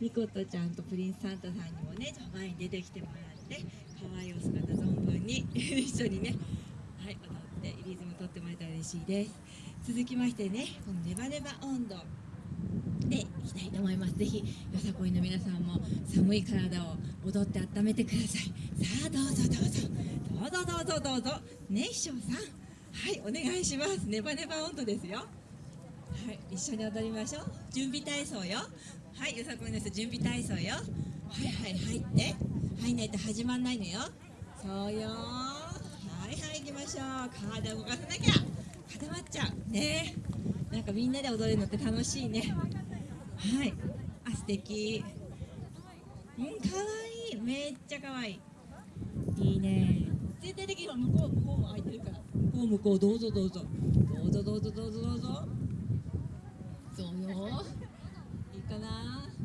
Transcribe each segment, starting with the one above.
ミコトちゃんとプリンスサンタさんにもね前に出てきてもらって可愛いお姿存分に 一緒にねはい踊ってリズム取ってもらえたら嬉しいです。続きましてねこのネバネバ温度。でいきたいと思います。ぜひよさこいの皆さんも寒い体を踊って温めてください。さあどうぞどうぞ。どうぞどうぞどうぞ。ね師匠さん。はいお願いします。ネバネバ温度ですよ。はい一緒に踊りましょう。準備体操よ。はいよさこいの人準備体操よ。はいはい入って。入んないと始まんないのよ。そうよ。はいはい行きましょう。体動かさなきゃ。固まっちゃう。ね。なんかみんなで踊れるのって楽しいね。はい。あ素敵。うんかわいい。めっちゃかわいい。いいね。全体的には向こう向こうも空いてるから。向こう向こうどうぞどうぞ。どうぞどうぞどうぞどうぞ。そうよ。かな。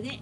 で